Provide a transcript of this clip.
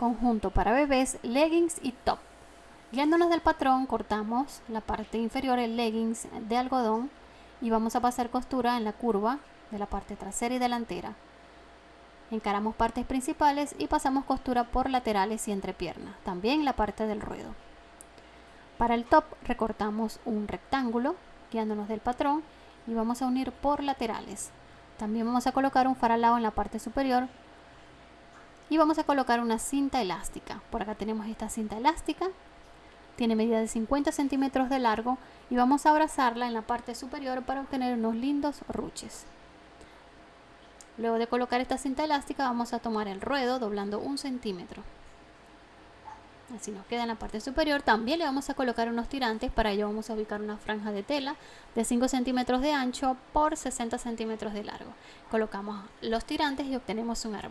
conjunto para bebés, leggings y top. Guiándonos del patrón, cortamos la parte inferior, el leggings de algodón y vamos a pasar costura en la curva de la parte trasera y delantera. Encaramos partes principales y pasamos costura por laterales y entrepiernas, también la parte del ruedo. Para el top recortamos un rectángulo guiándonos del patrón y vamos a unir por laterales. También vamos a colocar un faralado en la parte superior y vamos a colocar una cinta elástica. Por acá tenemos esta cinta elástica, tiene medida de 50 centímetros de largo y vamos a abrazarla en la parte superior para obtener unos lindos ruches. Luego de colocar esta cinta elástica vamos a tomar el ruedo doblando un centímetro. Así nos queda en la parte superior. También le vamos a colocar unos tirantes. Para ello vamos a ubicar una franja de tela de 5 centímetros de ancho por 60 centímetros de largo. Colocamos los tirantes y obtenemos un arma.